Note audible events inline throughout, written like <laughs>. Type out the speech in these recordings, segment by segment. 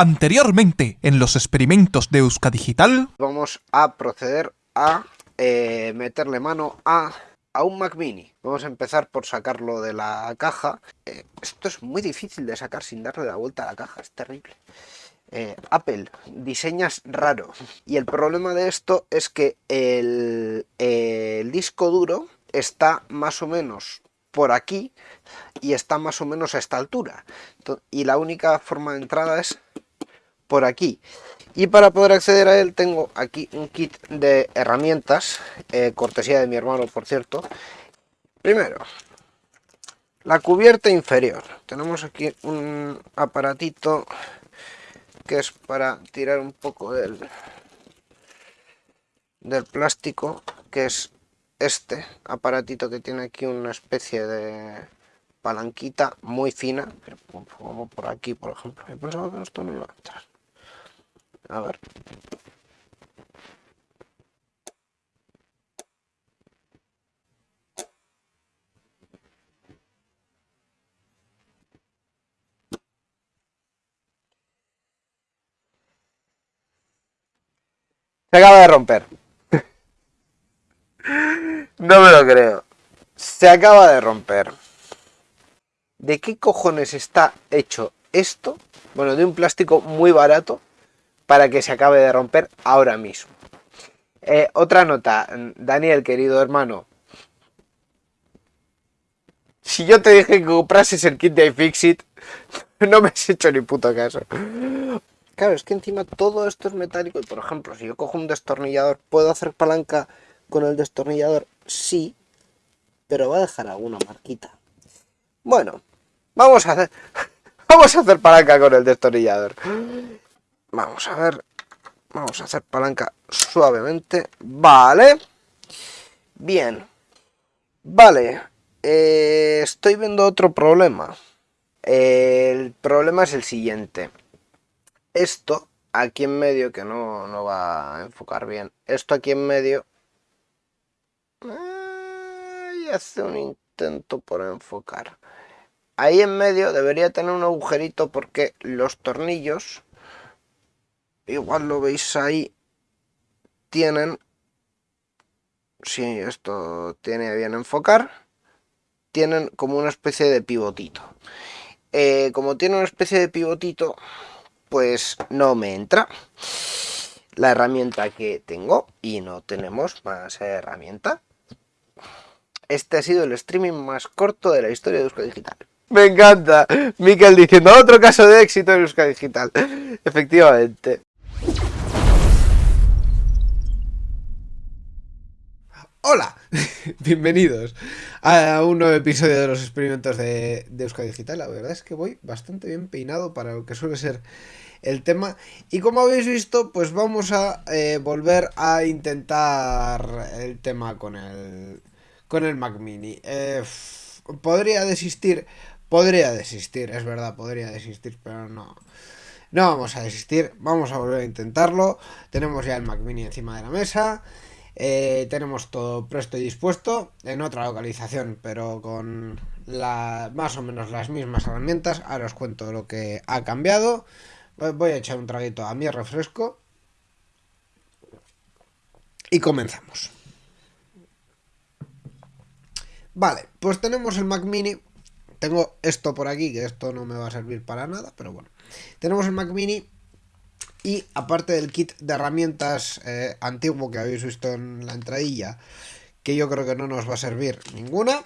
Anteriormente, en los experimentos de Euskadigital... Vamos a proceder a eh, meterle mano a, a, un Mac Mini. Vamos a empezar por sacarlo de la caja. Eh, esto es muy difícil de sacar sin darle la vuelta a la caja, es terrible. Eh, Apple, diseñas raro. Y el problema de esto es que el, el disco duro está más o menos por aquí y está más o menos a esta altura. Y la única forma de entrada es por aquí. Y para poder acceder a él tengo aquí un kit de herramientas, eh, cortesía de mi hermano por cierto. Primero, la cubierta inferior. Tenemos aquí un aparatito que es para tirar un poco del, del plástico, que es este aparatito que tiene aquí una especie de palanquita muy fina, como por aquí por ejemplo, esto no iba a entrar. A ver. Se acaba de romper. <laughs> No me lo creo. Se acaba de romper. ¿De qué cojones está hecho esto? Bueno, de un plástico muy barato para que se acabe de romper ahora mismo. Eh, otra nota, Daniel, querido hermano. Si yo te dije que comprases el kit de iFixit, <laughs> no me has hecho ni puto caso. Claro, es que encima todo esto es metálico por ejemplo, si yo cojo un destornillador, ¿puedo hacer palanca con el destornillador? Sí, pero va a dejar alguna marquita. Bueno, vamos a hacer... <laughs> Vamos a hacer palanca con el destornillador. Vamos a ver. Vamos a hacer palanca suavemente. Vale. Bien. Vale. Eh, estoy viendo otro problema. el problema es el siguiente. Esto aquí en medio, que no, no va a enfocar bien. Esto aquí en medio... y hace un intento por enfocar. Ahí en medio debería tener un agujerito porque los tornillos, igual lo veis ahí, tienen, si esto tiene bien enfocar, tienen como una especie de pivotito. Eh, como tiene una especie de pivotito, pues no me entra la herramienta que tengo y no tenemos más herramienta. Este ha sido el streaming más corto de la historia de Euskadi Digital. Me encanta. Miquel diciendo otro caso de éxito en Euskadi Digital. Efectivamente. Hola, <laughs> bienvenidos a un nuevo episodio de los experimentos de, de Digital. La verdad es que voy bastante bien peinado para lo que suele ser el tema. Y como habéis visto, pues vamos a eh, volver a intentar el tema con el, con el Mac Mini. Eh, podría desistir, podría desistir, es verdad, podría desistir, pero no. No vamos a desistir, vamos a volver a intentarlo. Tenemos ya el Mac Mini encima de la mesa. Eh, tenemos todo presto y dispuesto en otra localización, pero con la, más o menos las mismas herramientas. Ahora os cuento lo que ha cambiado. Voy a echar un traguito a mi refresco. Y comenzamos. Vale, pues tenemos el Mac Mini. Tengo esto por aquí, que esto no me va a servir para nada, pero bueno. Tenemos el Mac Mini y aparte del kit de herramientas eh, antiguo que habéis visto en la entradilla, que yo creo que no nos va a servir ninguna,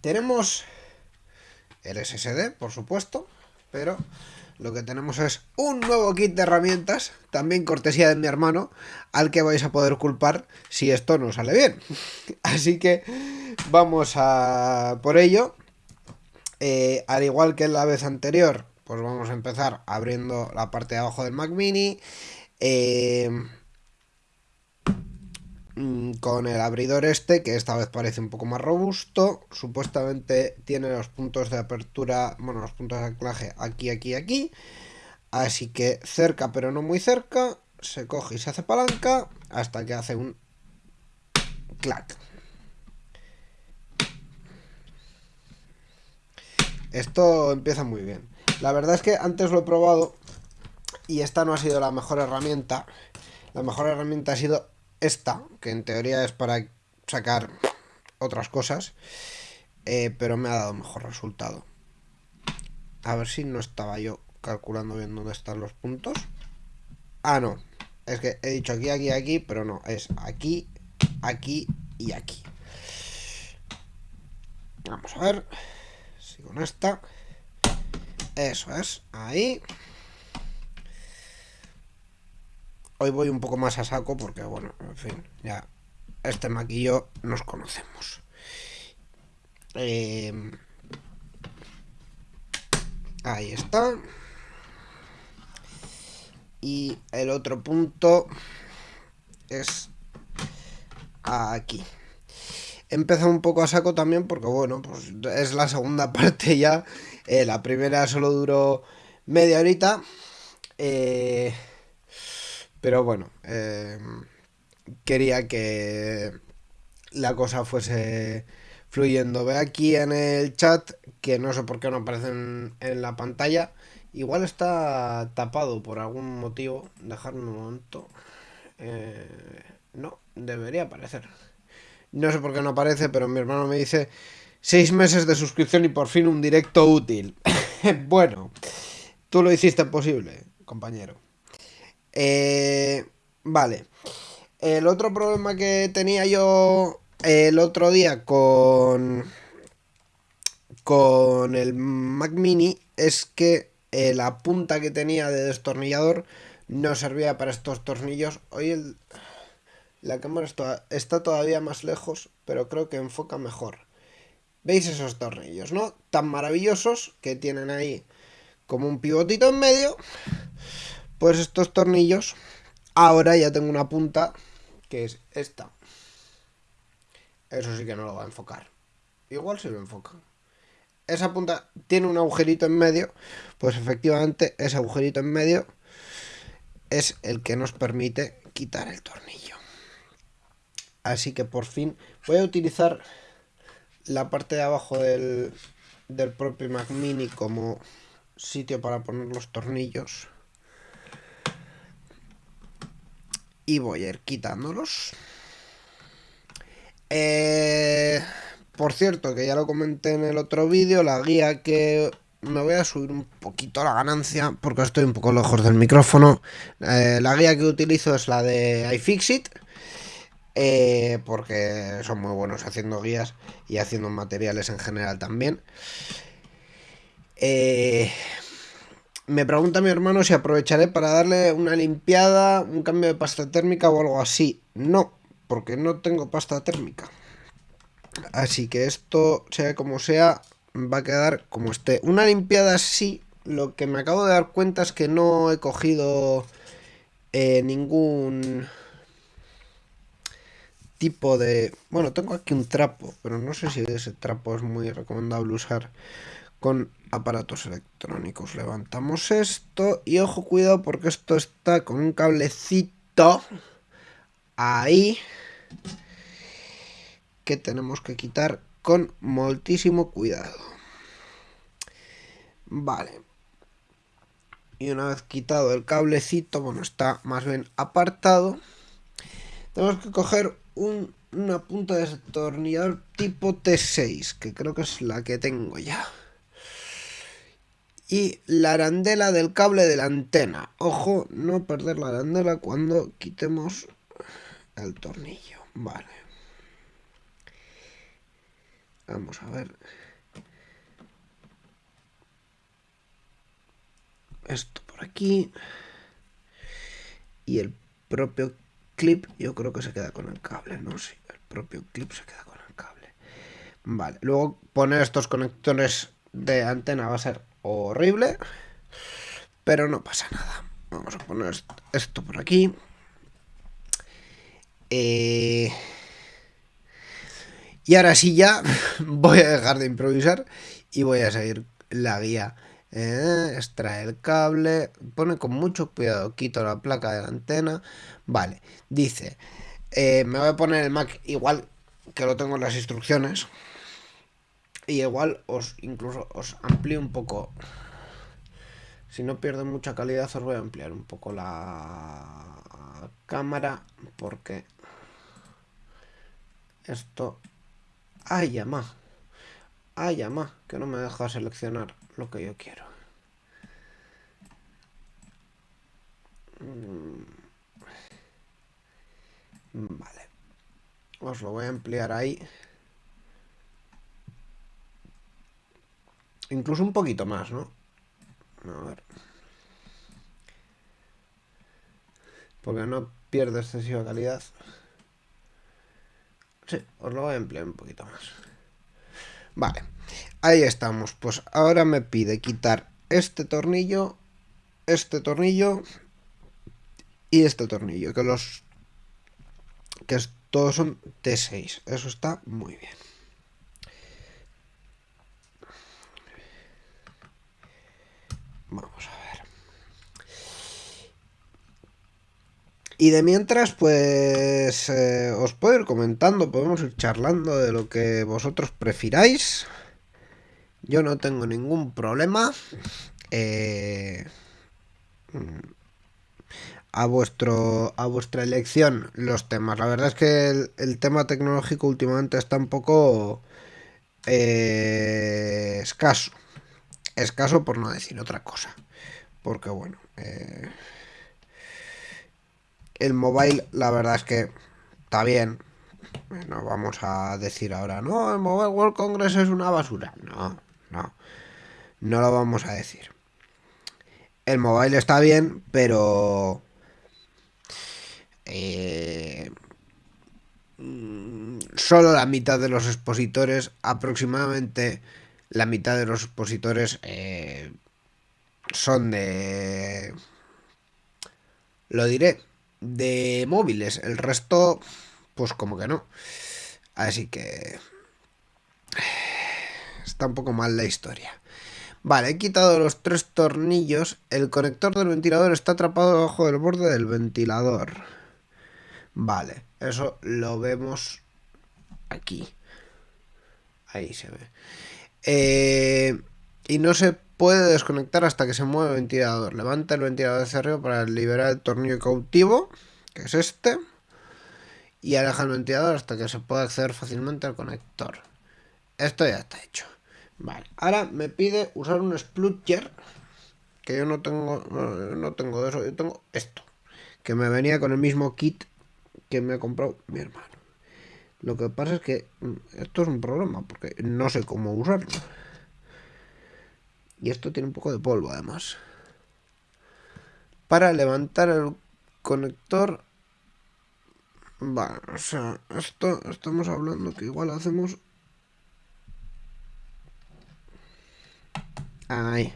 tenemos el SSD, por supuesto, pero lo que tenemos es un nuevo kit de herramientas, también cortesía de mi hermano, al que vais a poder culpar si esto no sale bien. <laughs> Así que vamos a por ello. Eh, al igual que la vez anterior, pues vamos a empezar abriendo la parte de abajo del Mac Mini. Eh, mm, con el abridor este, que esta vez parece un poco más robusto. Supuestamente tiene los puntos de apertura, bueno, los puntos de anclaje aquí, aquí, aquí. Así que cerca, pero no muy cerca. Se coge y se hace palanca hasta que hace un clac. Esto empieza muy bien. La verdad es que antes lo he probado y esta no ha sido la mejor herramienta. La mejor herramienta ha sido esta, que en teoría es para sacar otras cosas, eh, pero me ha dado mejor resultado. A ver si no estaba yo calculando bien dónde están los puntos. Ah, no. Es que he dicho aquí, aquí, aquí, pero no. Es aquí, aquí y aquí. Vamos a ver. Si con esta. Eso es. Ahí. Hoy voy un poco más a saco porque, bueno, en fin, ya este maquillo nos conocemos. Eh, ahí está. Y el otro punto es aquí. He empezado un poco a saco también porque, bueno, pues es la segunda <laughs> parte ya. Eh, la primera solo duró media horita. Eh, pero bueno, eh, quería que la cosa fuese fluyendo. Ve aquí en el chat que no sé por qué no aparece en, la pantalla. Igual está tapado por algún motivo. Dejarme un momento. Eh, no, debería aparecer. No sé por qué no aparece, pero mi hermano me dice seis meses de suscripción y por fin un directo útil. <laughs> bueno, tú lo hiciste posible, compañero. Eh, vale. El otro problema que tenía yo el otro día con con el Mac Mini es que eh, la punta que tenía de destornillador no servía para estos tornillos. Hoy el, la cámara está, todavía más lejos, pero creo que enfoca mejor. ¿Veis esos tornillos, no? Tan maravillosos que tienen ahí como un pivotito en medio pues estos tornillos, ahora ya tengo una punta que es esta. Eso sí que no lo va a enfocar. Igual si lo enfoca. Esa punta tiene un agujerito en medio, pues efectivamente ese agujerito en medio es el que nos permite quitar el tornillo. Así que por fin voy a utilizar la parte de abajo del, del propio Mac Mini como sitio para poner los tornillos. y voy a ir quitándolos. Eh, por cierto, que ya lo comenté en el otro vídeo, la guía que me voy a subir un poquito la ganancia porque estoy un poco lejos del micrófono. Eh, la guía que utilizo es la de iFixit. Eh, porque son muy buenos haciendo guías y haciendo materiales en general también. Eh, me pregunta mi hermano si aprovecharé para darle una limpiada, un cambio de pasta térmica o algo así. No, porque no tengo pasta térmica. Así que esto, sea como sea, va a quedar como esté. Una limpiada sí, lo que me acabo de dar cuenta es que no he cogido eh, ningún tipo de... Bueno, tengo aquí un trapo, pero no sé si ese trapo es muy recomendable usar con aparatos electrónicos. Levantamos esto y ojo, cuidado porque esto está con un cablecito ahí que tenemos que quitar con moltísimo cuidado. Vale. Y una vez quitado el cablecito, bueno, está más bien apartado, tenemos que coger una punta de destornillador tipo T6, que creo que es la que tengo ya y la arandela del cable de la antena. Ojo, no perder la arandela cuando quitemos el tornillo. Vale. Vamos a ver. Esto por aquí. Y el propio clip yo creo que se queda con el cable, ¿no? Sí, el propio clip se queda con el cable. Vale, luego poner estos conectores de antena va a ser horrible. Pero no pasa nada. Vamos a poner esto por aquí. Eh, y ahora sí ya <laughs> voy a dejar de improvisar y voy a seguir la guía. Eh, extrae el cable, pone con mucho cuidado, quito la placa de la antena. Vale, dice, eh, me voy a poner el Mac igual que lo tengo en las instrucciones. Y igual os incluso os amplío un poco Si no pierde mucha calidad os voy a ampliar un poco la cámara porque esto... ¡Ay, llama! ¡Ay, llama! Que no me deja seleccionar lo que yo quiero. Mm. Vale. Os lo voy a ampliar ahí. Incluso un poquito más, ¿no? A ver. Porque no pierde excesiva calidad. Sí, os lo voy a emplear un poquito más. Vale, ahí estamos. Pues ahora me pide quitar este tornillo, este tornillo y este tornillo. Que los... Que todos son T6. Eso está muy bien. Vamos a ver. Y de mientras, pues eh, os puedo ir comentando, podemos ir charlando de lo que vosotros prefiráis. Yo no tengo ningún problema. Eh, a vuestro a vuestra elección los temas. La verdad es que el, tema tecnológico últimamente está un poco eh, escaso. Escaso por no decir otra cosa. Porque bueno, eh, el mobile la verdad es que está bien. No vamos a decir ahora, no, el Mobile World Congress es una basura. No, no. No lo vamos a decir. El mobile está bien, pero... Eh, solo la mitad de los expositores, aproximadamente la mitad de los expositores eh, son de... Lo diré, de móviles. El resto, pues como que no. Así que... Está un poco mal la historia. Vale, he quitado los tres tornillos. El conector del ventilador está atrapado debajo del borde del ventilador. Vale, eso lo vemos aquí. Ahí se ve. Eh, y no se puede desconectar hasta que se mueve el ventilador. Levanta el ventilador hacia arriba para liberar el tornillo cautivo, que es este. Y aleja el ventilador hasta que se pueda acceder fácilmente al conector. Esto ya está hecho. Vale, ahora me pide usar un splutcher. Que yo no tengo, no tengo de eso, yo tengo esto. Que me venía con el mismo kit que me ha comprado mi hermano. Lo que pasa es que mm, esto es un problema, porque no sé cómo usarlo. Y esto tiene un poco de polvo además. Para levantar el conector... Vale, o sea, esto estamos hablando que igual hacemos... Ahí.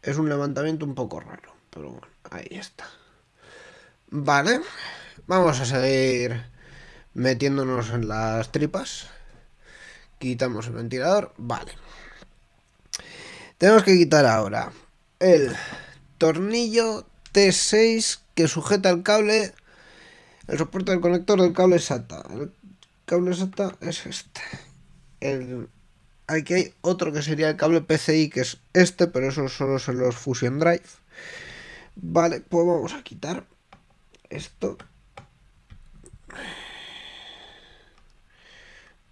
Es un levantamiento un poco raro, pero bueno, ahí está. Vale, vamos a seguir metiéndonos en las tripas. Quitamos el ventilador. Vale. Tenemos que quitar ahora el tornillo T6 que sujeta el cable, el soporte del conector del cable SATA. El cable SATA es este. El, aquí hay otro que sería el cable PCI, que es este, pero eso solo son los Fusion Drive. Vale, pues vamos a quitar esto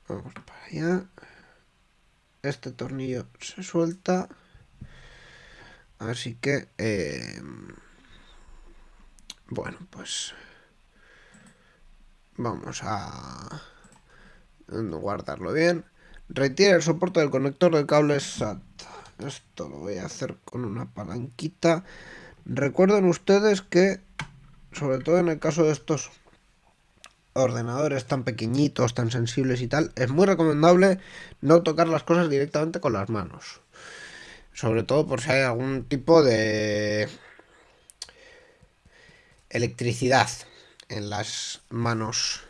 Vamos para allá. Este tornillo se suelta. Así que... Eh, bueno, pues... Vamos a... Guardarlo bien. Retira el soporte del conector del cable SAT. Esto lo voy a hacer con una palanquita. Recuerden ustedes que, sobre todo en el caso de estos ordenadores tan pequeñitos, tan sensibles y tal, es muy recomendable no tocar las cosas directamente con las manos. Sobre todo por si hay algún tipo de electricidad en las manos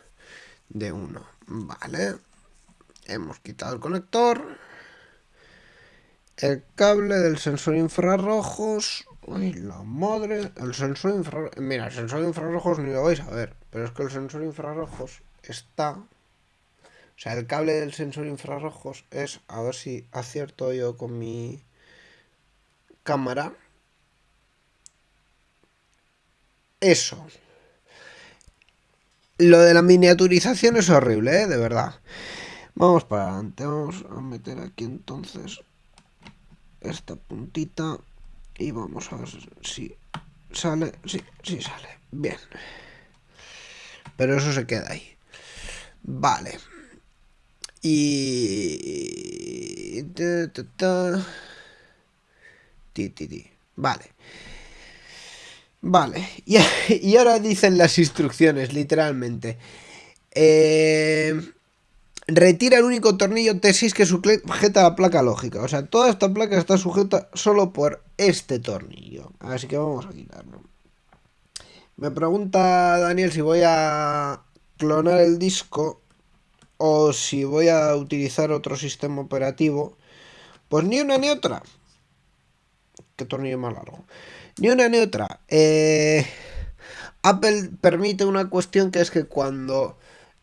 de uno. Vale. Hemos quitado el conector. El cable del sensor infrarrojos. Uy, la madre. El sensor infrarrojos. Mira, el sensor infrarrojos ni lo vais a ver. Pero es que el sensor infrarrojos está... O sea, el cable del sensor infrarrojos es... A ver si acierto yo con mi cámara. eso. Lo de la miniaturización es horrible, ¿eh? De verdad. Vamos para adelante. Vamos a meter aquí entonces esta puntita. Y vamos a ver si sale. Sí, sí sale. Bien. Pero eso se queda ahí. Vale. Y... Vale. Vale. <laughs> Y, ahora dicen las instrucciones, literalmente. Eh, retira el único tornillo T6 que sujeta la placa lógica. O sea, toda esta placa está sujeta solo por este tornillo. Así que vamos a quitarlo. Me pregunta Daniel si voy a clonar el disco o si voy a utilizar otro sistema operativo. Pues ni una ni otra. ¿Qué tornillo más largo? Ni una ni otra. Eh, Apple permite una cuestión que es que cuando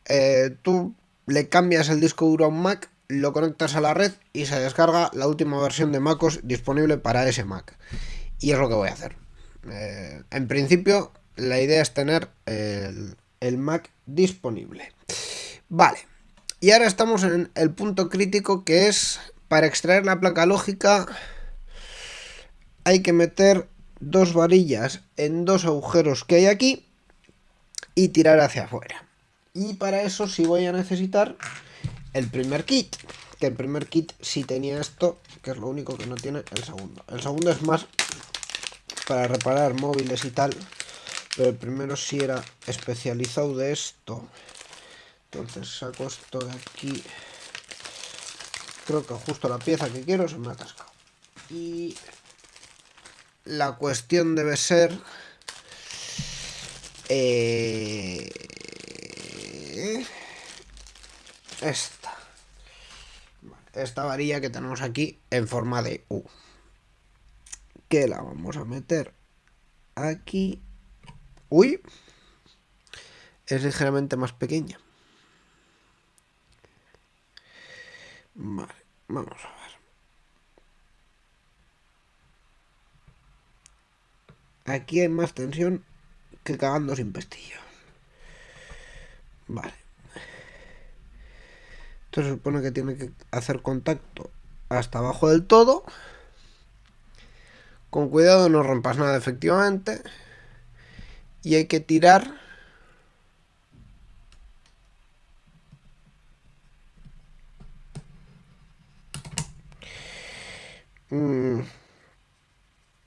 eh, tú le cambias el disco duro a un Mac, lo conectas a la red y se descarga la última versión de MacOS disponible para ese Mac. Y es lo que voy a hacer. Eh, en principio, la idea es tener el, el Mac disponible. Vale. Y ahora estamos en el punto crítico que es para extraer la placa lógica hay que meter dos varillas en dos agujeros que hay aquí y tirar hacia afuera. Y para eso sí voy a necesitar el primer kit. Que el primer kit sí tenía esto, que es lo único que no tiene el segundo. El segundo es más para reparar móviles y tal. Pero el primero sí era especializado de esto. Entonces saco esto de aquí. Creo que justo la pieza que quiero se me ha atascado. Y la cuestión debe ser... Eh, esta. Esta varilla que tenemos aquí en forma de U. Que la vamos a meter aquí. Uy. Es ligeramente más pequeña. Vale, vamos a ver. Aquí hay más tensión que cagando sin pestillo. Vale. Esto se supone que tiene que hacer contacto hasta abajo del todo. Con cuidado no rompas nada efectivamente. Y hay que tirar... Mm.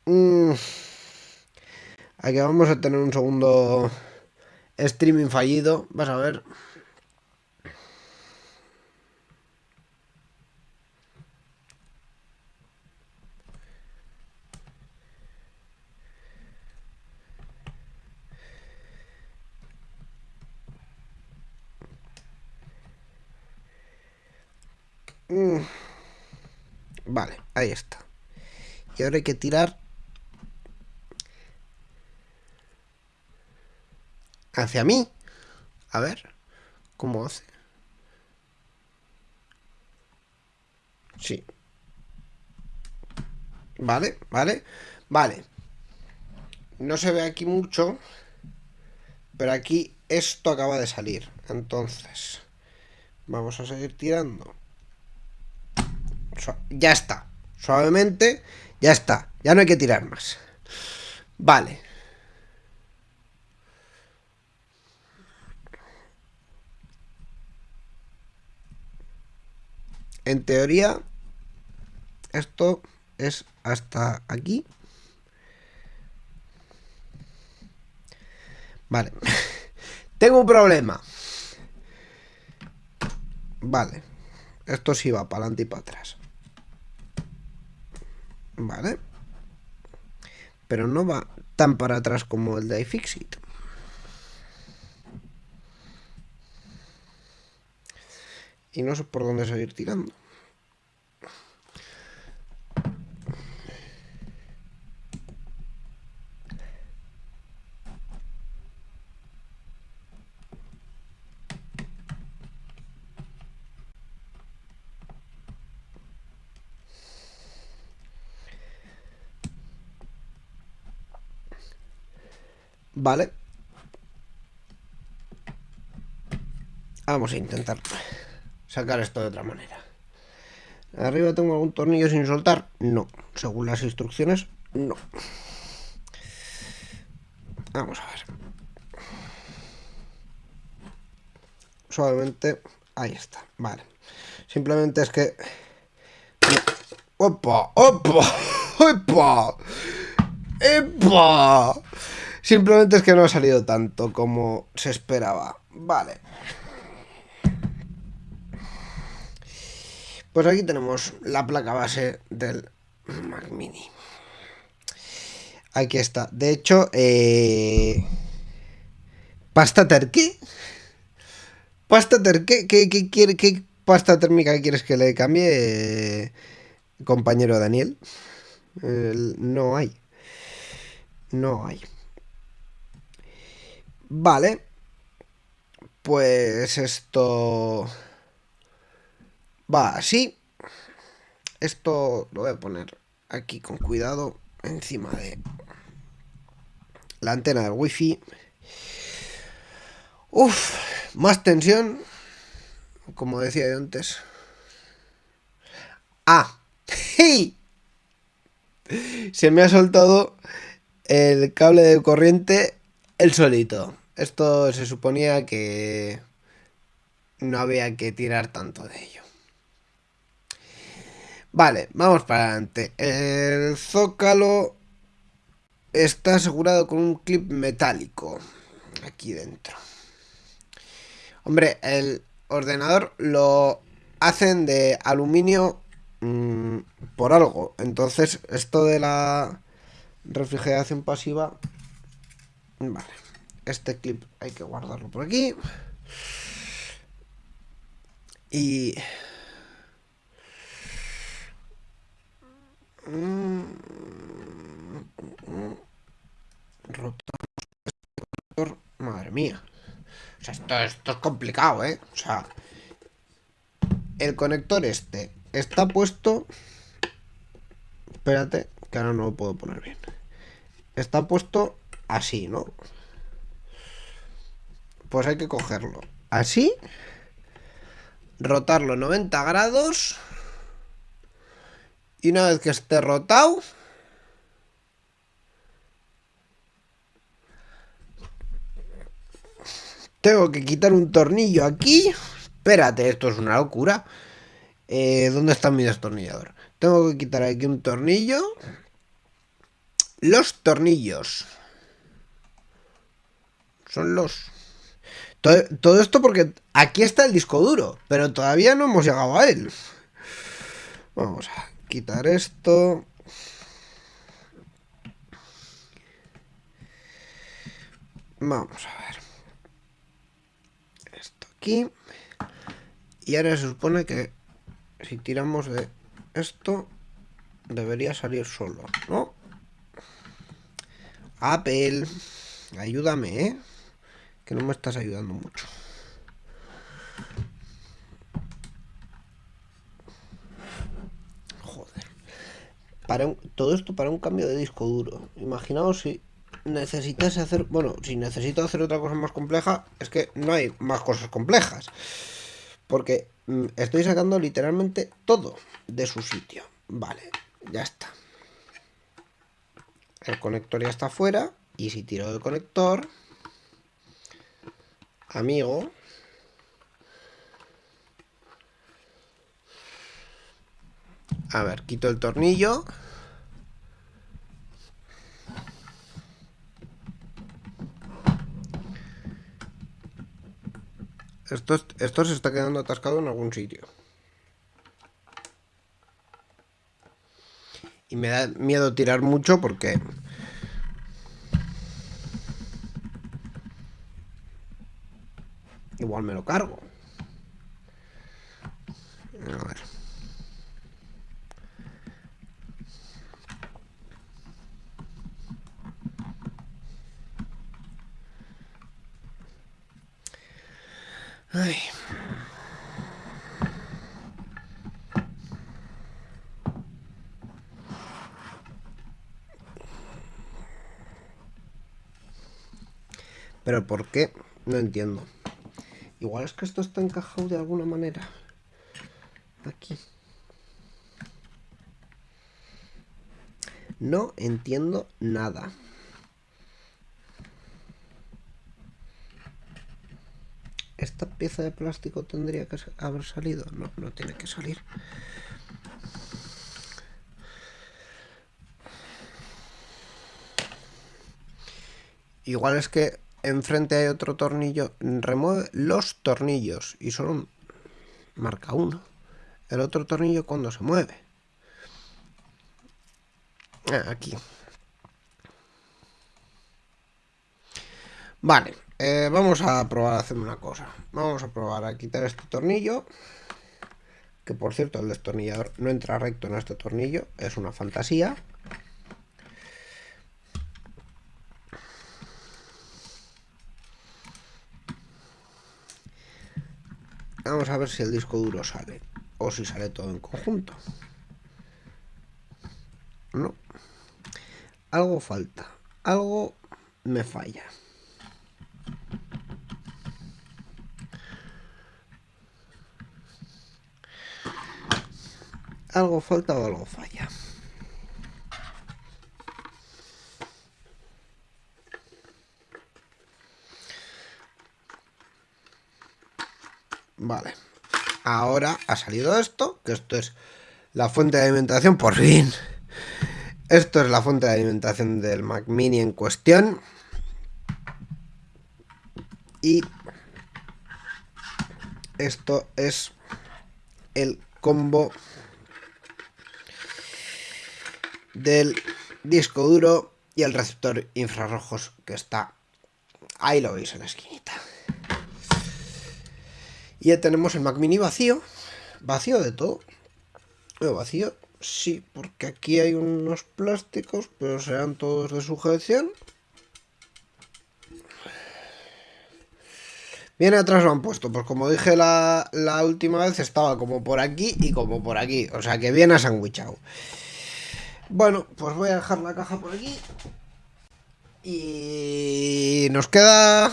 Mm. Aquí vamos a tener un segundo streaming fallido. Vas a ver. Mm. Vale, ahí está. Y ahora hay que tirar hacia mí. A ver, ¿cómo hace? Sí. Vale, vale, vale. No se ve aquí mucho, pero aquí esto acaba de salir. Entonces, vamos a seguir tirando. Ya está. Suavemente, ya está. Ya no hay que tirar más. Vale. En teoría, esto es hasta aquí. Vale. <laughs> Tengo un problema. Vale. Esto sí va para adelante y para atrás. Vale. Pero no va tan para atrás como el de iFixit. y no sé por dónde seguir tirando. Vale. Vamos a intentar sacar esto de otra manera. ¿Arriba tengo algún tornillo sin soltar? No. Según las instrucciones, no. Vamos a ver. Suavemente. Ahí está. Vale. Simplemente es que... ¡Opa! ¡Opa! ¡Opa! ¡Epa! Simplemente es que no ha salido tanto como se esperaba. Vale. Pues aquí tenemos la placa base del Mac Mini. Aquí está. De hecho, eh... pasta terqué. Pasta terqué. ¿Qué, qué, quiere, ¿Qué pasta térmica quieres que le cambie, compañero Daniel? no hay. No hay. Vale. Pues esto va así. Esto lo voy a poner aquí con cuidado encima de la antena del wifi. Uf, más tensión, como decía yo antes. Ah, <laughs> ¡hey! Se me ha soltado el cable de corriente el solito. Esto se suponía que no había que tirar tanto de ello. Vale, vamos para adelante. El zócalo está asegurado con un clip metálico aquí dentro. Hombre, el ordenador lo hacen de aluminio mmm, por algo. Entonces, esto de la refrigeración pasiva... Vale, este clip hay que guardarlo por aquí. Y Madre mía. O sea, esto, esto es complicado, ¿eh? O sea, el conector este está puesto... Espérate, que ahora no lo puedo poner bien. Está puesto así, ¿no? Pues hay que cogerlo así, rotarlo 90 grados y una vez que esté rotado, tengo que quitar un tornillo aquí. Espérate, esto es una locura. Eh, ¿Dónde está mi destornillador? Tengo que quitar aquí un tornillo. Los tornillos. Son los... Todo, todo, esto porque aquí está el disco duro, pero todavía no hemos llegado a él. Vamos a quitar esto. Vamos a ver. Esto aquí. Y ahora se supone que si tiramos de esto, debería salir solo, ¿no? Apple, ayúdame, ¿eh? Que no me estás ayudando mucho. Para todo esto para un cambio de disco duro. Imaginaos si necesitas hacer, bueno, si necesito hacer otra cosa más compleja, es que no hay más cosas complejas. Porque mm, estoy sacando literalmente todo de su sitio. Vale, ya está. El conector ya está fuera. Y si tiro el conector, amigo, A ver, quito el tornillo. Esto, esto se está quedando atascado en algún sitio. Y me da miedo tirar mucho porque... Igual me lo cargo. A ver. ¿Pero por qué? No entiendo. Igual es que esto está encajado de alguna manera. Aquí. No entiendo nada. ¿Esta pieza de plástico tendría que haber salido? No, no tiene que salir. Igual es que enfrente hay otro tornillo. Remueve los tornillos y solo marca uno. El otro tornillo cuando se mueve. Ah, aquí. Vale, eh, vamos a probar a hacer una cosa. Vamos a probar a quitar este tornillo. Que por cierto, el destornillador no entra recto en este tornillo. Es una fantasía. Vamos a ver si el disco duro sale. O si sale todo en conjunto. No. Algo falta. Algo me falla. Algo falta o algo falla. Vale. Ahora ha salido esto, que esto es la fuente de alimentación, por fin. Esto es la fuente de alimentación del Mac Mini en cuestión. Y esto es el combo del disco duro y el receptor infrarrojos que está ahí lo veis en la esquinita. Y ya tenemos el Mac Mini vacío. Vacío de todo. vacío, sí, porque aquí hay unos plásticos, pero serán todos de sujeción. Bien atrás lo han puesto, pues como dije la, la, última vez, estaba como por aquí y como por aquí. O sea que bien a sandwichado. Bueno, pues voy a dejar la caja por aquí. Y nos queda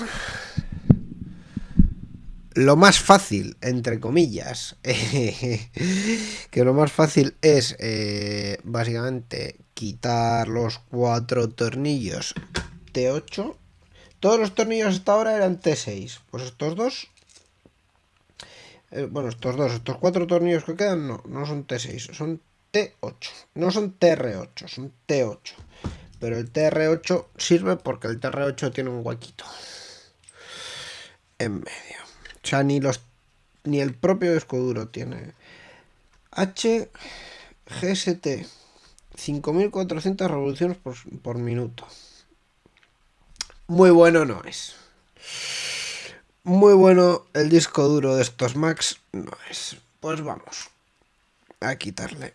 lo más fácil, entre comillas, <laughs> que lo más fácil es eh, básicamente quitar los cuatro tornillos T8. Todos los tornillos hasta ahora eran T6. Pues estos dos... Eh, bueno, estos dos, estos cuatro tornillos que quedan no, no son T6, son T8. No son TR8, son T8. Pero el TR8 sirve porque el TR8 tiene un huequito en medio. O sea, ni, los, ni el propio disco duro tiene. HGST. 5400 revoluciones por, minuto. Muy bueno no es. Muy bueno el disco duro de estos Macs no es. Pues vamos a quitarle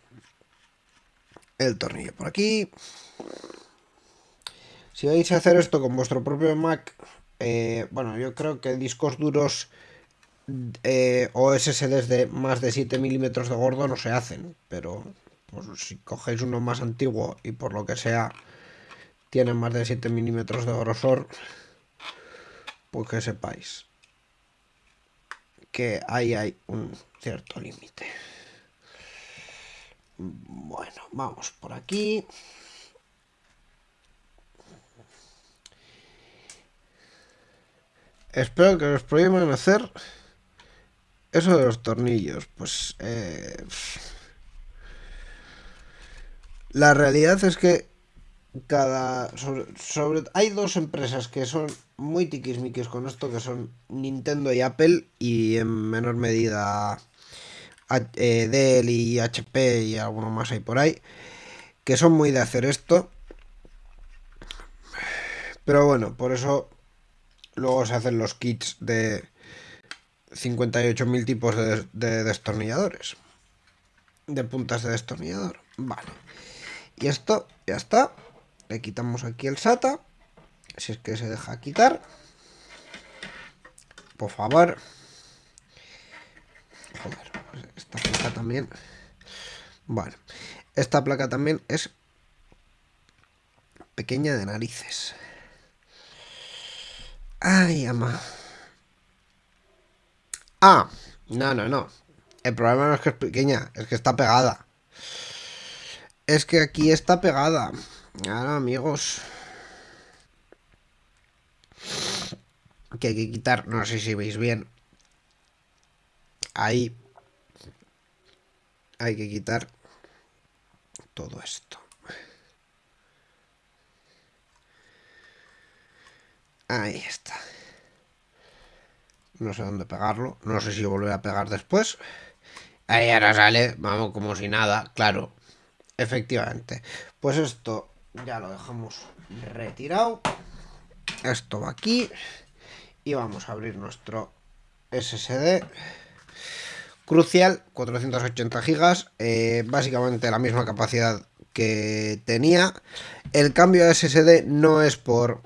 el tornillo por aquí. Si vais a hacer esto con vuestro propio Mac, eh, bueno, yo creo que discos duros eh, o SSDs de más de 7 milímetros de gordo no se hacen, pero pues, si cogéis uno más antiguo y por lo que sea tienen más de 7 milímetros de grosor, pues que sepáis que ahí hay un cierto límite. Bueno, vamos por aquí. Espero que os prohíban hacer eso de los tornillos, pues... Eh, la realidad es que cada... Sobre, hay dos empresas que son muy tiquismiquis con esto, que son Nintendo y Apple, y en menor medida eh, Dell y HP y alguno más hay por ahí, que son muy de hacer esto. Pero bueno, por eso luego se hacen los kits de 58.000 tipos de, destornilladores. De puntas de destornillador. Vale. Y esto ya está. Le quitamos aquí el SATA. Si es que se deja quitar. Por favor. Joder, esta placa también. Vale. Esta placa también es pequeña de narices. Ay, ama. Ah, no, no, no. El problema no es que es pequeña, es que está pegada. Es que aquí está pegada. Ahora, amigos. Que hay que quitar, no sé si veis bien. Ahí. Hay que quitar todo esto. Ahí está. No sé dónde pegarlo. No sé si volver a pegar después. Ahí ahora sale. Vamos como si nada. Claro. Efectivamente. Pues esto ya lo dejamos retirado. Esto va aquí. Y vamos a abrir nuestro SSD. Crucial, 480 gigas. Eh, básicamente la misma capacidad que tenía. El cambio de SSD no es por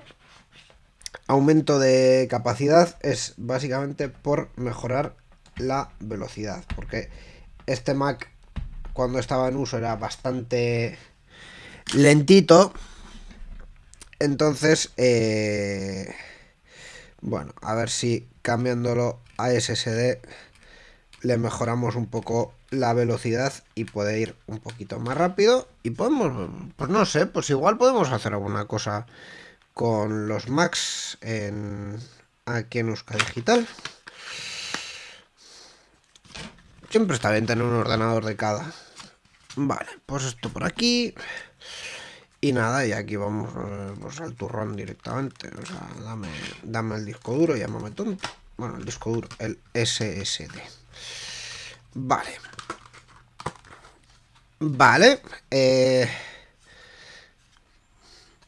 aumento de capacidad es básicamente por mejorar la velocidad. Porque este Mac cuando estaba en uso era bastante lentito. Entonces, eh, bueno, a ver si cambiándolo a SSD le mejoramos un poco la velocidad y puede ir un poquito más rápido. Y podemos, pues no sé, pues igual podemos hacer alguna cosa con los Macs en, aquí en Euska Digital. Siempre está bien tener un ordenador de cada. Vale, pues esto por aquí. Y nada, y aquí vamos eh, pues al turrón directamente. O sea, dame, dame el disco duro, llámame tonto. Bueno, el disco duro, el SSD. Vale. Vale. Eh,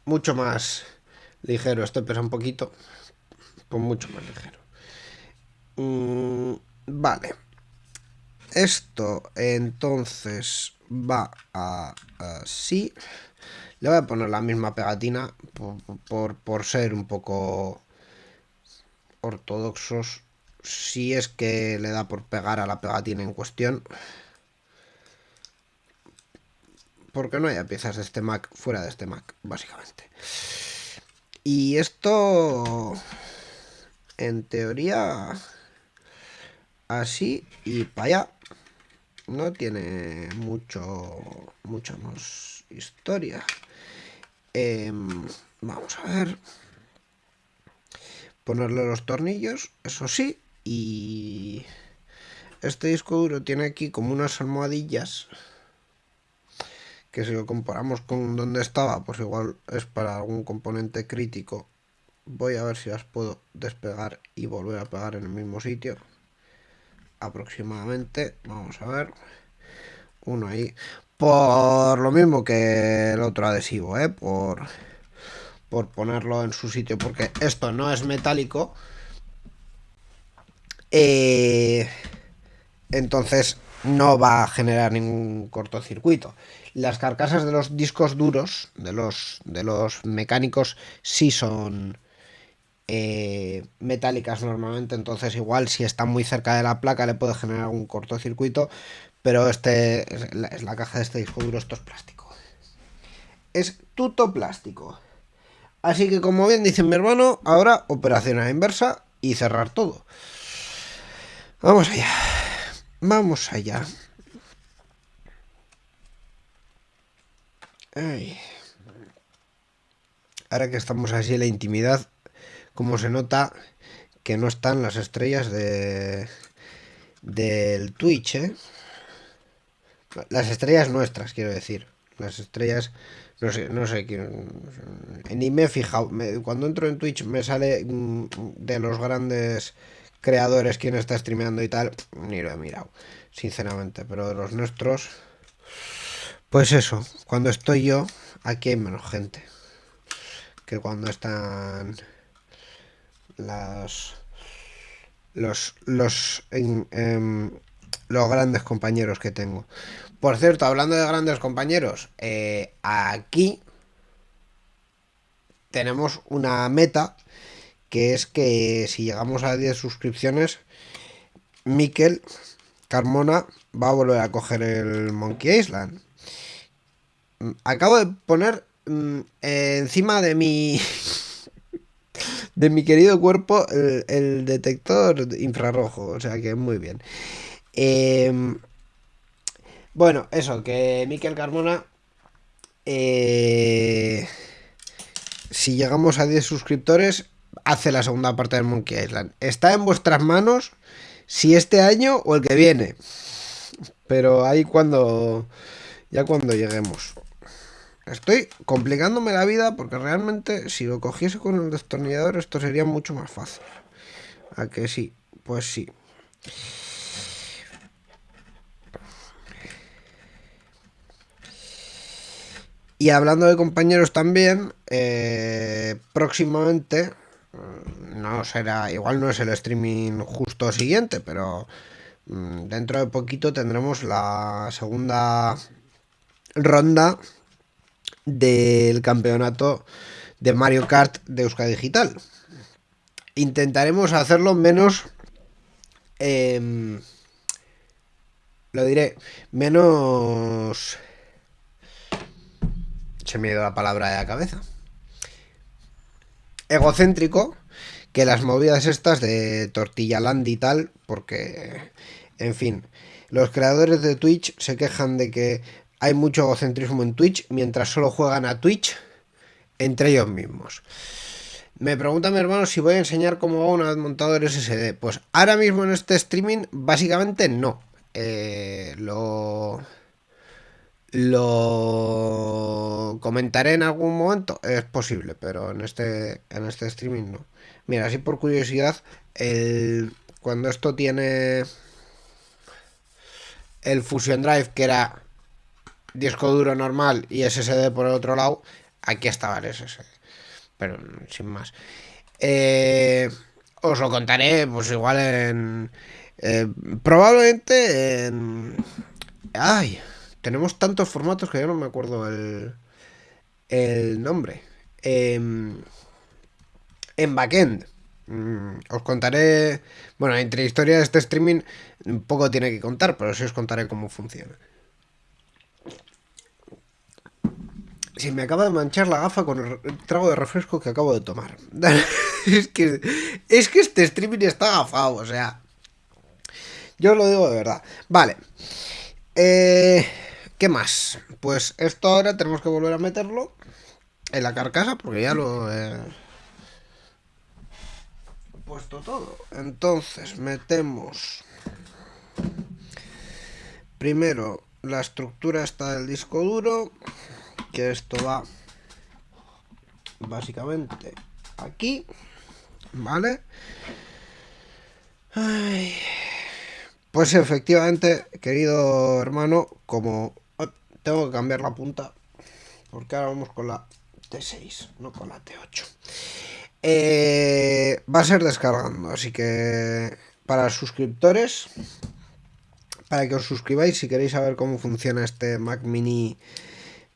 mucho más ligero. Este pesa un poquito. Pues mucho más ligero. Mm, vale. Esto entonces va a así. Le voy a poner la misma pegatina por, por ser un poco ortodoxos. Si es que le da por pegar a la pegatina en cuestión. Porque no haya piezas de este Mac fuera de este Mac, básicamente. Y esto, en teoría, así y para allá. No tiene mucho, mucha más historia. Em, vamos a ver. Ponerle los tornillos, eso sí. Y este disco duro tiene aquí como unas almohadillas que si lo comparamos con donde estaba, pues igual es para algún componente crítico. Voy a ver si las puedo despegar y volver a pegar en el mismo sitio. Aproximadamente, vamos a ver. Uno ahí. Por lo mismo que el otro adhesivo, ¿eh? Por, por ponerlo en su sitio, porque esto no es metálico. Eh, entonces no va a generar ningún cortocircuito. Las carcasas de los discos duros, de los, de los mecánicos, sí son eh, metálicas normalmente, entonces igual si está muy cerca de la placa le puede generar algún cortocircuito, pero este es la, es la caja de este disco duro, esto es plástico. Es tuto plástico. Así que como bien dice mi hermano, ahora operación a la inversa y cerrar todo. Vamos allá. Vamos allá. Ay. Ahora que estamos así en la intimidad, como se nota que no están las estrellas de del Twitch, ¿eh? Las estrellas nuestras, quiero decir. Las estrellas, no sé, no sé, ni me he fijado. Cuando entro en Twitch me sale mm, de los grandes creadores quién está streameando y tal, ni lo he mirado, sinceramente. Pero de los nuestros, pues eso, cuando estoy yo, aquí hay menos gente que cuando están las los los en, en, los grandes compañeros que tengo. Por cierto, hablando de grandes compañeros, eh, aquí tenemos una meta que es que si llegamos a 10 suscripciones, Miquel Carmona va a volver a coger el Monkey Island. Acabo de poner mmm, encima de mi <laughs> de mi querido cuerpo el, el detector infrarrojo. O sea que muy bien. Em, bueno, eso, que Miquel Carmona. eh, si llegamos a 10 suscriptores, hace la segunda parte del Monkey Island. Está en vuestras manos si este año o el que viene. Pero ahí cuando. Ya cuando lleguemos. Estoy complicándome la vida porque realmente si lo cogiese con el destornillador esto sería mucho más fácil. ¿A que sí? Pues sí. Y hablando de compañeros también, eh, próximamente, no será, igual no es el streaming justo siguiente, pero mm, dentro de poquito tendremos la segunda ronda del campeonato de Mario Kart de Euskadi Digital. Intentaremos hacerlo menos... em, lo diré, menos... Se me ha ido la palabra de la cabeza. Egocéntrico que las movidas estas de Tortilla Land y tal, porque, en fin, los creadores de Twitch se quejan de que hay mucho egocentrismo en Twitch mientras solo juegan a Twitch entre ellos mismos. Me pregunta mi hermano si voy a enseñar cómo va un montador SSD. Pues ahora mismo en este streaming, básicamente no. Eh, lo. Lo comentaré en algún momento. Es posible, pero en este, en este streaming no. Mira, así por curiosidad, el, cuando esto tiene el Fusion Drive, que era disco duro normal y SSD por el otro lado, aquí estaba el SSD. Pero sin más. Eh, os lo contaré, pues igual en. eh, probablemente en. Ay, tenemos tantos formatos que yo no me acuerdo el. El nombre. Em, en backend. Mm, Os contaré. Bueno, entre historia de este streaming, poco tiene que contar, pero sí os contaré cómo funciona. Si me acaba de manchar la gafa con el trago de refresco que acabo de tomar. <laughs> es, que, es que este streaming está gafado, o sea. Yo lo digo de verdad. Vale. Eh, ¿Qué más? Pues esto ahora tenemos que volver a meterlo en la carcasa porque ya lo he puesto todo. Entonces metemos primero la estructura esta del disco duro, que esto va básicamente aquí, ¿vale? Ay. Pues efectivamente, querido hermano, como tengo que cambiar la punta, porque ahora vamos con la T6, no con la T8. Eh, va a ser descargando, así que para suscriptores, para que os suscribáis si queréis saber cómo funciona este Mac Mini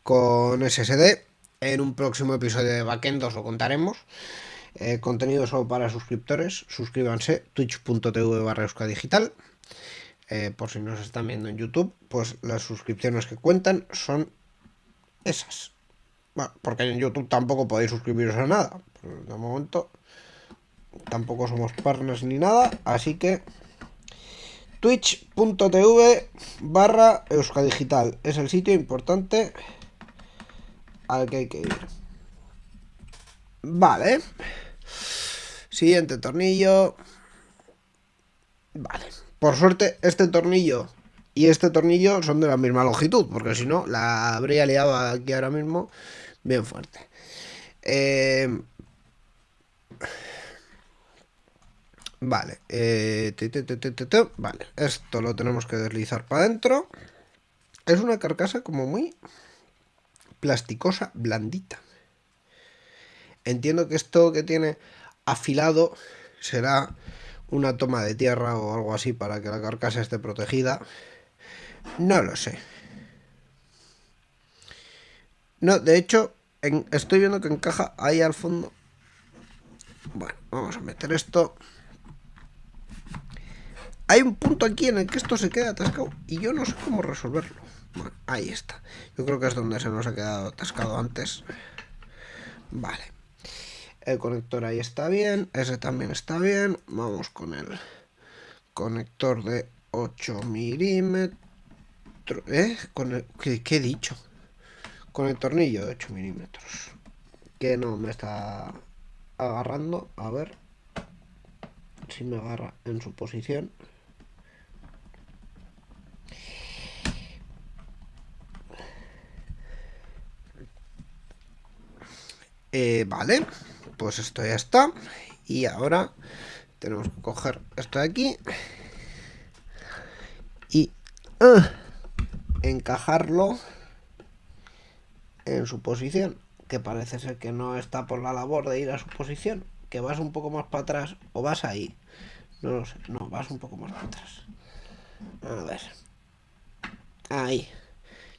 con SSD, en un próximo episodio de Backend os lo contaremos. Eh, contenido solo para suscriptores, suscríbanse twitch.tv barra digital. Eh, por si nos están viendo en YouTube, pues las suscripciones que cuentan son esas. Bueno, porque en YouTube tampoco podéis suscribiros a nada. de momento tampoco somos partners ni nada. Así que twitch.tv barra euskadigital es el sitio importante al que hay que ir. Vale. Siguiente tornillo. Vale. Por suerte, este tornillo y este tornillo son de la misma longitud, porque si no, la habría liado aquí ahora mismo bien fuerte. Eh, Vale, eh, vale, esto lo tenemos que deslizar para adentro. Es una carcasa como muy plasticosa, blandita. Entiendo que esto que tiene afilado será una toma de tierra o algo así para que la carcasa esté protegida. No lo sé. No, de hecho, en- estoy viendo que encaja ahí al fondo. Bueno, vamos a meter esto. Hay un punto aquí en el que esto se queda atascado y yo no sé cómo resolverlo. Ahí está. Yo creo que es donde se nos ha quedado atascado antes. Vale. El conector ahí está bien. Ese también está bien. Vamos con el conector de 8 milímetros. ¿Eh? Con el, ¿qué, ¿Qué he dicho? Con el tornillo de 8 milímetros. Que no me está agarrando. A ver si me agarra en su posición. Eh, vale, pues esto ya está. Y ahora tenemos que coger esto de aquí y uh, encajarlo en su posición, que parece ser que no está por la labor de ir a su posición, que vas un poco más para atrás o vas ahí. No lo sé, no, vas un poco más para atrás. A ver. Ahí.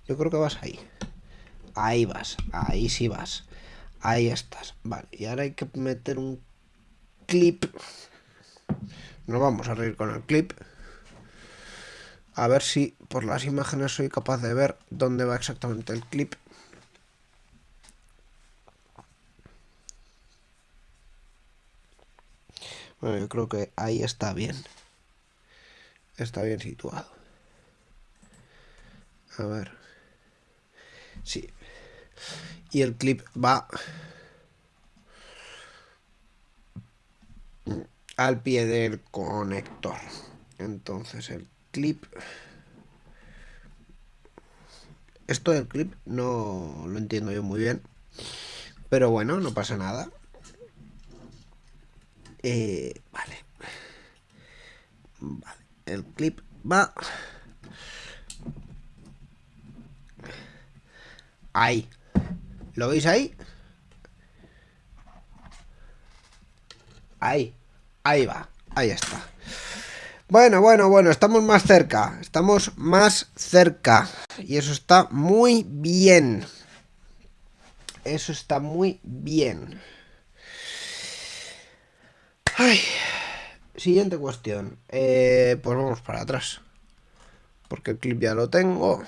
Yo creo que vas ahí. Ahí vas, ahí sí vas. Ahí estás. Vale, y ahora hay que meter un clip. Nos vamos a reír con el clip. A ver si por las imágenes soy capaz de ver dónde va exactamente el clip. Bueno, yo creo que ahí está bien. Está bien situado. A ver. Sí. Y el clip va al pie del conector. Entonces el clip... Esto del clip no lo entiendo yo muy bien. Pero bueno, no pasa nada. Eh, vale. Vale. El clip va... Ahí. ¿Lo veis ahí? Ahí. Ahí va. Ahí está. Bueno, bueno, bueno, estamos más cerca. Estamos más cerca. Y eso está muy bien. Eso está muy bien. Ay. Siguiente cuestión. Eh, pues vamos para atrás. Porque el clip ya lo tengo.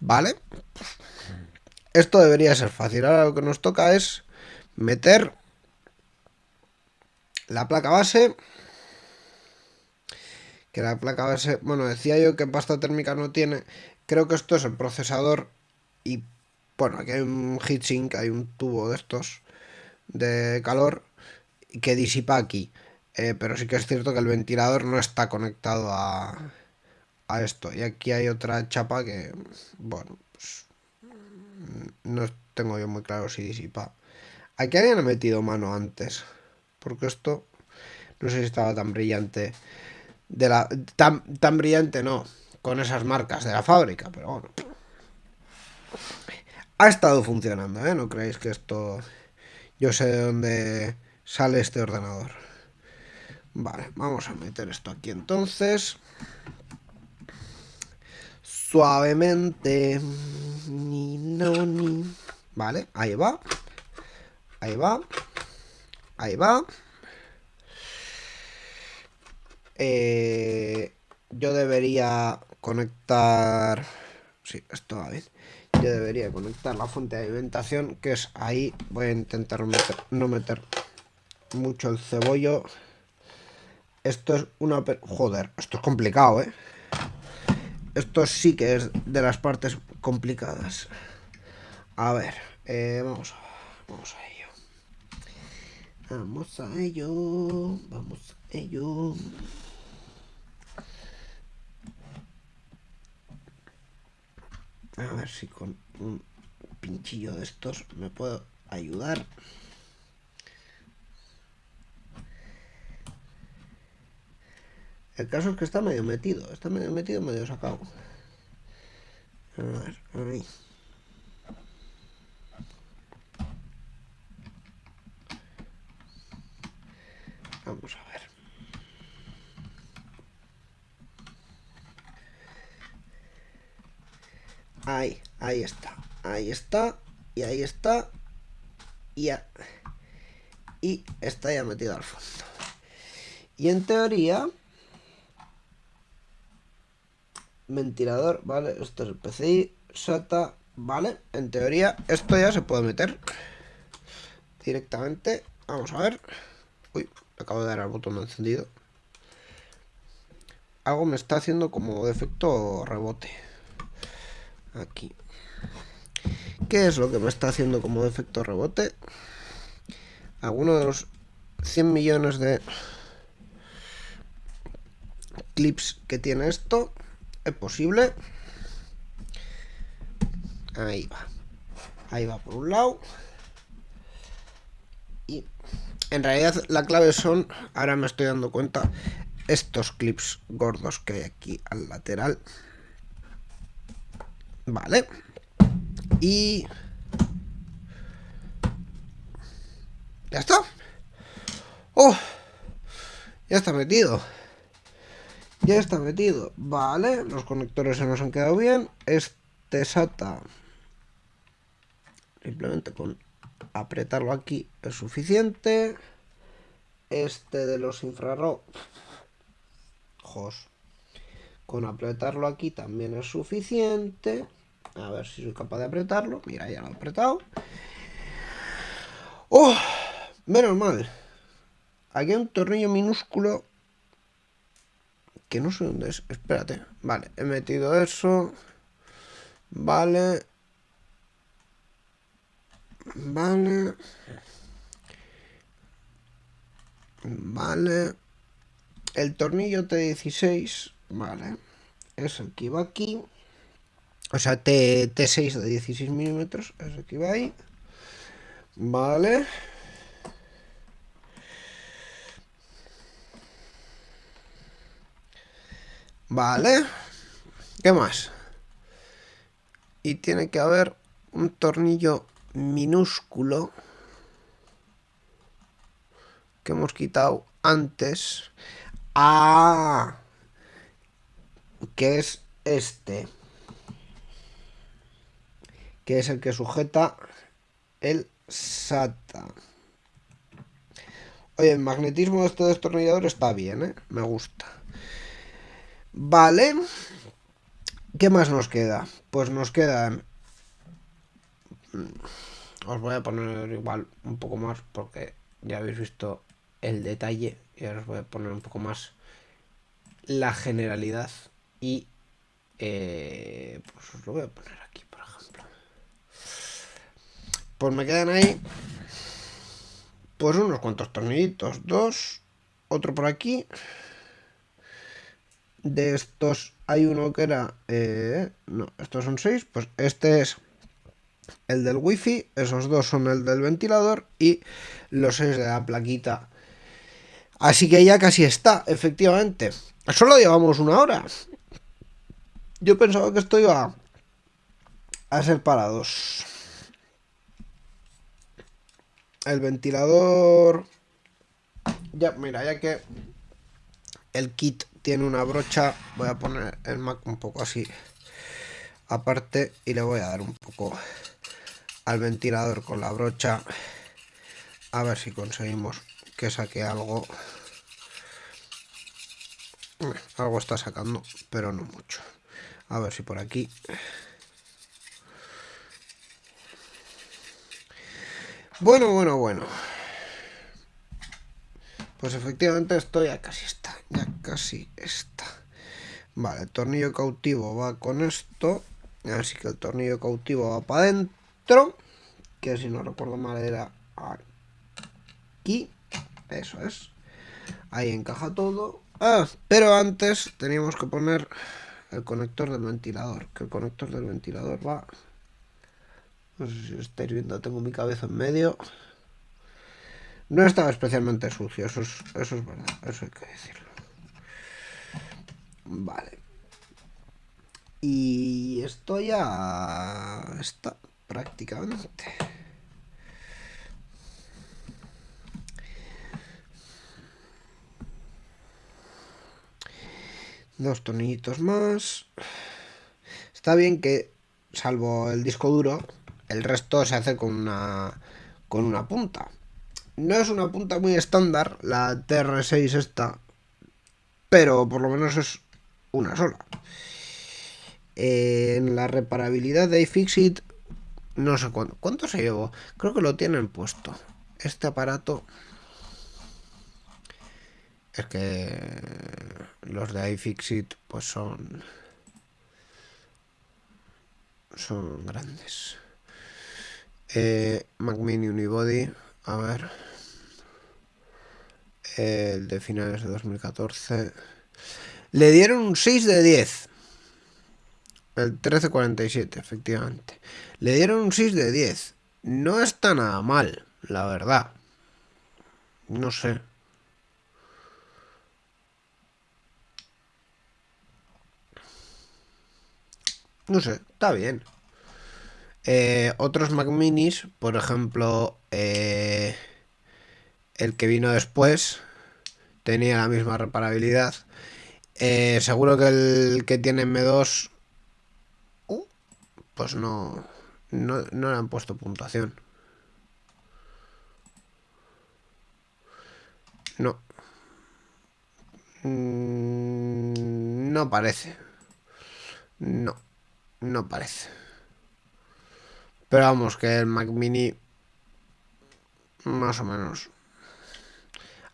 Vale. Esto debería ser fácil. Ahora lo que nos toca es meter la placa base. Que la placa base, bueno, decía yo que pasta térmica no tiene. Creo que esto es el procesador y, bueno, aquí hay un heatsink, hay un tubo de estos de calor que disipa aquí. Eh, pero sí que es cierto que el ventilador no está conectado a, a esto. Y aquí hay otra chapa que, bueno, no tengo yo muy claro si disipa. Aquí habían metido mano antes. Porque esto no sé si estaba tan brillante. De la, tan, tan brillante no. Con esas marcas de la fábrica. Pero bueno. Ha estado funcionando, ¿eh? No creéis que esto... Yo sé de dónde sale este ordenador. Vale, vamos a meter esto aquí entonces. Suavemente. Ni, no, ni. Vale, ahí va. Ahí va. Ahí va. Eh, yo debería conectar... Sí, esto va bien. Yo debería conectar la fuente de alimentación, que es ahí. Voy a intentar meter, no meter mucho el cebollo. Esto es una... Joder, esto es complicado, ¿eh? Esto sí que es de las partes complicadas. A ver, eh, vamos, vamos a ello. Vamos a ello. Vamos a ello. A ver si con un pinchillo de estos me puedo ayudar. El caso es que está medio metido. Está medio metido, medio sacado. A ver, ahí. Vamos a ver. Ahí, ahí está. Ahí está. Y ahí está. Y ya. Y está ya metido al fondo. Y en teoría... Ventilador, vale. Esto es el PCI. SATA, vale. En teoría esto ya se puede meter directamente Vamos a ver. Uy, acabo de dar al botón encendido. Algo me está haciendo como efecto rebote. Aquí. ¿Qué es lo que me está haciendo como efecto rebote? Alguno de los 100 millones de clips que tiene esto. Es posible. Ahí va. Ahí va por un lado. Y en realidad la clave son, ahora me estoy dando cuenta, estos clips gordos que hay aquí al lateral. Vale. Y... Ya está. ¡Oh! Ya está metido. Ya está metido. Vale, los conectores se nos han quedado bien. Este SATA simplemente con apretarlo aquí es suficiente. Este de los infrarrojos con apretarlo aquí también es suficiente. A ver si soy capaz de apretarlo. Mira, ya lo he apretado. ¡Oh! Menos mal. Aquí hay un tornillo minúsculo. Que no sé dónde es. Espérate. Vale, he metido eso. Vale. Vale. Vale. El tornillo T16, vale. Es el que iba aquí. O sea, T, T6 de 16 milímetros. Es el que iba ahí. Vale. Vale. ¿Qué más? Y tiene que haber un tornillo minúsculo que hemos quitado antes. Ah, que es este. Que es el que sujeta el SATA. Oye, el magnetismo de este destornillador está bien, ¿eh? Me gusta. Vale. ¿Qué más nos queda? Pues nos quedan os voy a poner igual un poco más porque ya habéis visto el detalle y ahora os voy a poner un poco más la generalidad y eh, pues os lo voy a poner aquí por ejemplo pues me quedan ahí pues unos cuantos tornillitos dos otro por aquí de estos hay uno que era eh, no estos son seis pues este es el del wifi, esos dos son el del ventilador y los seis de la plaquita. Así que ya casi está, efectivamente. Solo llevamos una hora. Yo pensaba que esto iba a ser para dos. El ventilador... Ya, mira, ya que el kit tiene una brocha, voy a poner el Mac un poco así aparte y le voy a dar un poco al ventilador con la brocha. A ver si conseguimos que saque algo. Algo está sacando pero no mucho. A ver si por aquí. Bueno bueno bueno pues efectivamente esto ya casi está ya casi está. Vale el tornillo cautivo va con esto. Así que el tornillo cautivo va para adentro que si no recuerdo mal era aquí, eso es, ahí encaja todo, ah, pero antes teníamos que poner el conector del ventilador, que el conector del ventilador va, no sé si estáis viendo, tengo mi cabeza en medio, no estaba especialmente sucio, eso es, eso es verdad, eso hay que decirlo. Vale. Y esto ya está prácticamente. Dos tornillitos más. Está bien que, salvo el disco duro, el resto se hace con una, con una punta. No es una punta muy estándar, la TR6 esta, pero por lo menos es una sola. en la reparabilidad de iFixit no sé cuánto. ¿Cuánto se llevó? Creo que lo tienen puesto. este aparato es que los de iFixit pues son son grandes. Eh, Mac Mini Unibody, a ver. El de finales de 2014. Le dieron un 6 de 10. El 1347, efectivamente. Le dieron un 6 de 10. No está nada mal, la verdad. No sé. No sé, está bien. Eh, otros Mac Minis, por ejemplo, eh, el que vino después, tenía la misma reparabilidad. Eh, seguro que el que tiene M2, uh, pues no, no, no le han puesto puntuación. No. Mm, no parece. No. No parece. Pero vamos, que el Mac Mini más o menos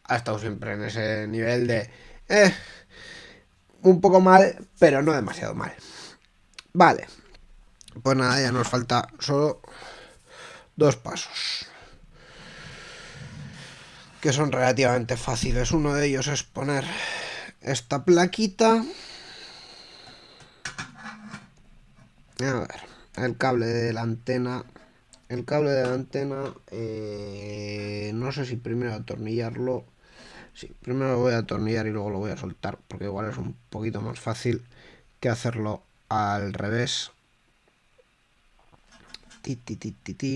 ha estado siempre en ese nivel de eh, un poco mal, pero no demasiado mal. Vale. Pues nada, ya nos falta solo dos pasos. Que son relativamente fáciles. Uno de ellos es poner esta plaquita. A ver, el cable de la antena. El cable de la antena, eh, no sé si primero atornillarlo. Sí, primero lo voy a atornillar y luego lo voy a soltar, porque igual es un poquito más fácil que hacerlo al revés. Ti, ti, ti, ti, ti.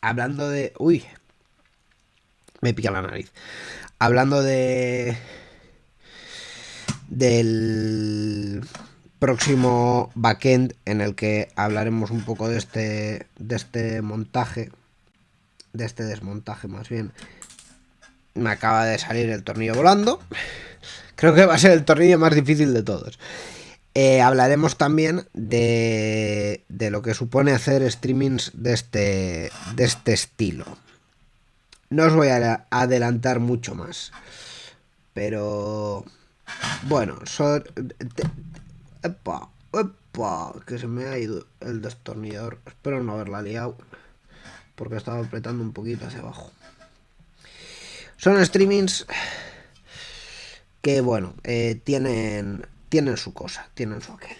Hablando de... Uy, me pica la nariz. Hablando de. del próximo backend en el que hablaremos un poco de este. de este montaje. De este desmontaje más bien. Me acaba de salir el tornillo volando. Creo que va a ser el tornillo más difícil de todos. Eh, hablaremos también de, de lo que supone hacer streamings de este, de este estilo. No os voy a adelantar mucho más. Pero... Bueno, son... Epa, epa, que se me ha ido el destornillador. Espero no haberla liado. Porque estaba apretando un poquito hacia abajo. Son streamings que, bueno, eh, tienen, tienen su cosa, tienen su aquel.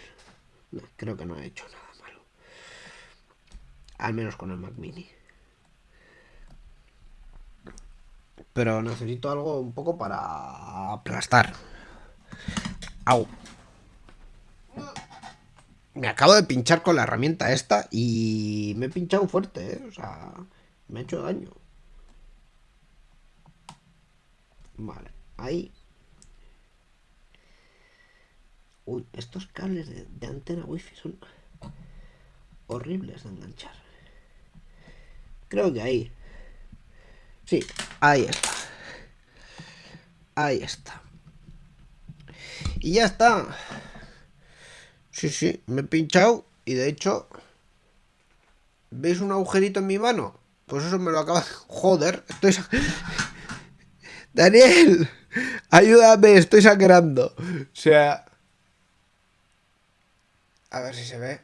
creo que no he hecho nada malo. Al menos con el Mac Mini. Pero necesito algo un poco para aplastar. Au. Me acabo de pinchar con la herramienta esta y me he pinchado fuerte, ¿eh? O sea, me ha hecho daño. Vale, ahí. Uy, estos cables de, de antena wifi son horribles de enganchar. Creo que ahí. Sí, ahí está. Ahí está. Y ya está. Sí, sí, me he pinchado y de hecho... ¿Veis un agujerito en mi mano? Pues eso me lo acaba... <laughs> Joder, estoy... <laughs> Daniel, ayúdame, estoy sangrando. O sea... A ver si se ve.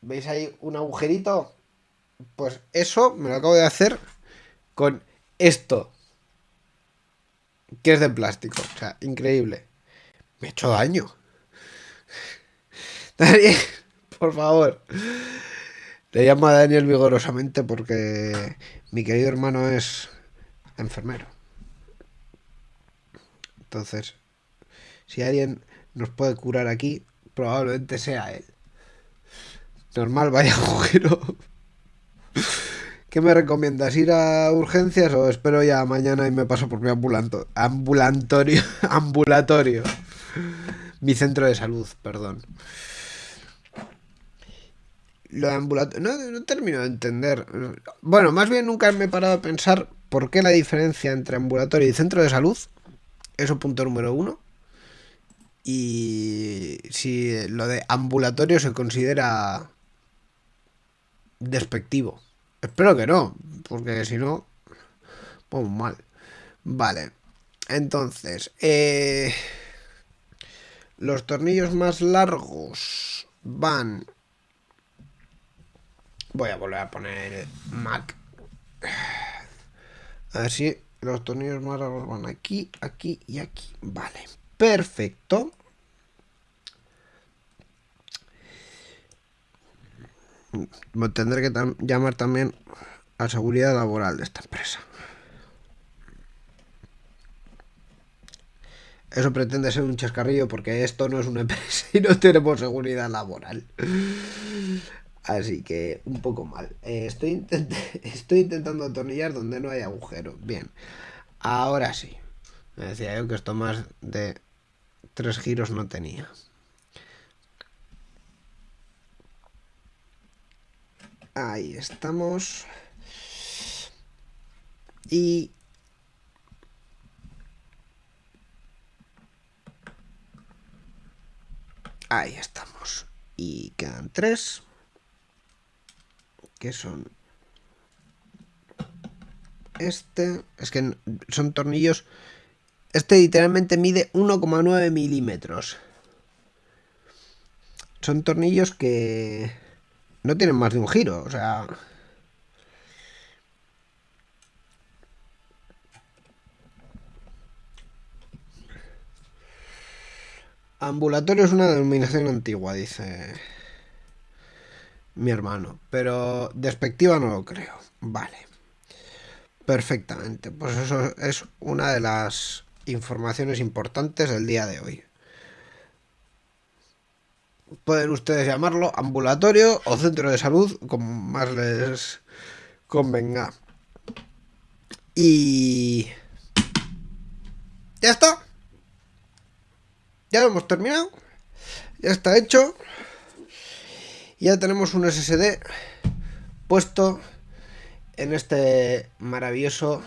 ¿Veis ahí un agujerito? Pues eso me lo acabo de hacer con esto. Que es de plástico. O sea, increíble. Me he hecho daño. <laughs> Daniel, por favor. Le llamo a Daniel vigorosamente porque mi querido hermano es enfermero. Entonces, si alguien nos puede curar aquí, probablemente sea él. Normal, vaya <laughs> agujero. ¿Qué me recomiendas? ¿Ir a urgencias o espero ya mañana y me paso por mi <laughs> ambulatorio? Mi centro de salud, perdón. Lo de ambulatorio... No, no termino de entender. Bueno, más bien nunca me he parado a pensar por qué la diferencia entre ambulatorio y centro de salud. Eso punto número uno. y si lo de ambulatorio se considera despectivo. Espero que no, porque si no, pues mal. Vale, entonces, eh, los tornillos más largos van... Voy a volver a poner Mac. Así, los tornillos más largos van aquí, aquí y aquí. Vale, perfecto. Tendré que llamar también a seguridad laboral de esta empresa. Eso pretende ser un chascarrillo porque esto no es una <laughs> empresa y no tenemos seguridad laboral. Así que un poco mal. Eh, estoy, <laughs> estoy intentando atornillar donde no hay agujero. Bien. Ahora sí. Me decía yo que esto más de tres giros no tenía. Ahí estamos. Y... Ahí estamos. Y quedan tres. Que son... Este... Es que son tornillos... Este literalmente mide 1,9 milímetros. Son tornillos que no tienen más de un giro, o sea... Ambulatorio es una denominación antigua, dice mi hermano, pero despectiva no lo creo. Vale. Perfectamente. Pues eso es una de las informaciones importantes del día de hoy pueden ustedes llamarlo ambulatorio o centro de salud, como más les convenga. Y... Ya está. Ya lo hemos terminado. Ya está hecho. Ya tenemos un SSD puesto en este maravilloso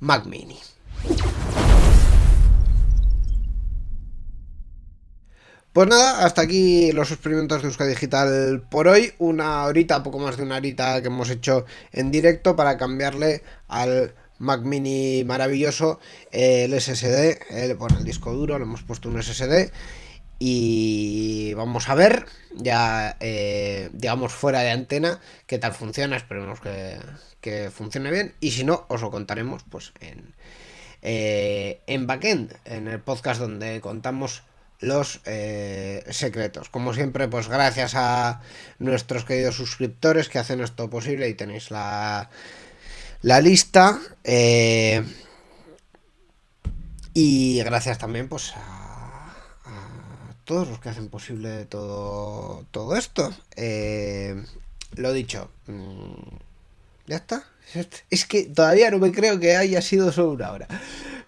Mac Mini. Pues nada, hasta aquí los experimentos de Euskadi Digital por hoy. Una horita, poco más de una horita que hemos hecho en directo para cambiarle al Mac Mini maravilloso el SSD, el, bueno, el disco duro, le hemos puesto un SSD y vamos a ver ya eh, digamos fuera de antena qué tal funciona, esperemos que, funcione bien. Y si no os lo contaremos pues en, eh, en backend, en el podcast donde contamos los eh, secretos. Como siempre, pues gracias a nuestros queridos suscriptores que hacen esto posible y tenéis la, la lista. Eh, y gracias también pues a, todos los que hacen posible todo, todo esto. Eh, lo dicho. Mm, ¿Ya está? <laughs> Es que todavía no me creo que haya sido solo una hora.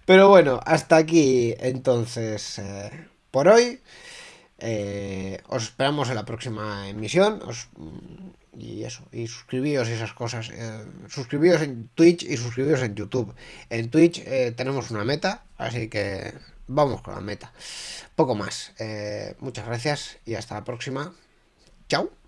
Pero bueno, hasta aquí entonces por hoy. Eh, os esperamos en la próxima emisión. y eso, y suscribíos esas cosas. Eh, suscribíos en Twitch y suscribíos en YouTube. En Twitch eh, tenemos una meta, así que vamos con la meta. Poco más. muchas gracias y hasta la próxima. Chao.